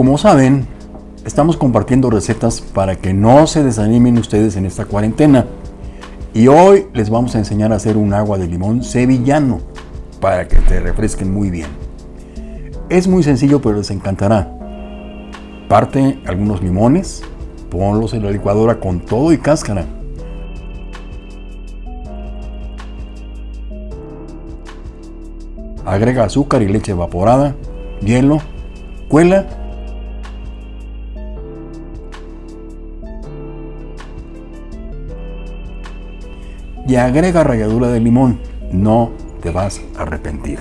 Como saben, estamos compartiendo recetas para que no se desanimen ustedes en esta cuarentena. Y hoy les vamos a enseñar a hacer un agua de limón sevillano para que te refresquen muy bien. Es muy sencillo pero les encantará. Parte algunos limones, ponlos en la licuadora con todo y cáscara. Agrega azúcar y leche evaporada, hielo, cuela y agrega ralladura de limón. No te vas a arrepentir.